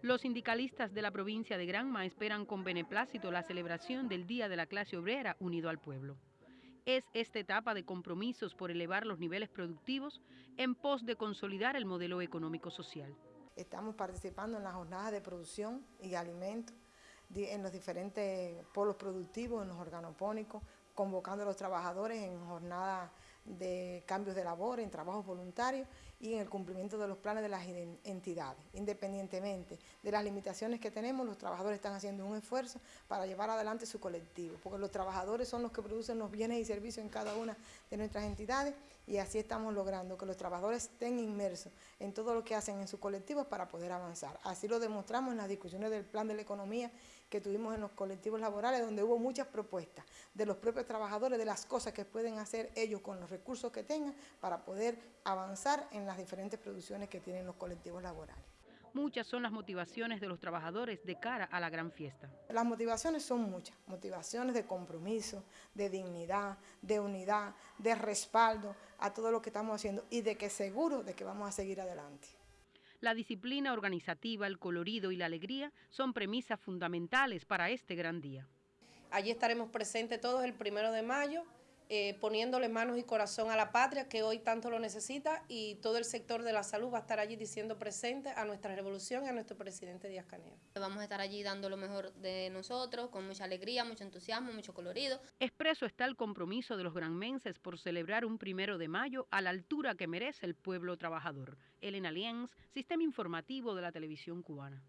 Los sindicalistas de la provincia de Granma esperan con beneplácito la celebración del Día de la Clase Obrera unido al pueblo. Es esta etapa de compromisos por elevar los niveles productivos en pos de consolidar el modelo económico-social. Estamos participando en las jornadas de producción y alimentos en los diferentes polos productivos, en los organopónicos, convocando a los trabajadores en jornadas de cambios de labor, en trabajos voluntarios y en el cumplimiento de los planes de las entidades. Independientemente de las limitaciones que tenemos, los trabajadores están haciendo un esfuerzo para llevar adelante su colectivo, porque los trabajadores son los que producen los bienes y servicios en cada una de nuestras entidades y así estamos logrando que los trabajadores estén inmersos en todo lo que hacen en sus colectivos para poder avanzar. Así lo demostramos en las discusiones del plan de la economía que tuvimos en los colectivos laborales, donde hubo muchas propuestas de los propios trabajadores, de las cosas que pueden hacer ellos con los recursos que tengan para poder avanzar en las diferentes producciones que tienen los colectivos laborales. Muchas son las motivaciones de los trabajadores de cara a la gran fiesta. Las motivaciones son muchas, motivaciones de compromiso, de dignidad, de unidad, de respaldo a todo lo que estamos haciendo y de que seguro de que vamos a seguir adelante. La disciplina organizativa, el colorido y la alegría son premisas fundamentales para este gran día. Allí estaremos presentes todos el primero de mayo eh, poniéndole manos y corazón a la patria que hoy tanto lo necesita y todo el sector de la salud va a estar allí diciendo presente a nuestra revolución y a nuestro presidente Díaz Canel. Vamos a estar allí dando lo mejor de nosotros, con mucha alegría, mucho entusiasmo, mucho colorido. Expreso está el compromiso de los granmenses por celebrar un primero de mayo a la altura que merece el pueblo trabajador. Elena Lienz, Sistema Informativo de la Televisión Cubana.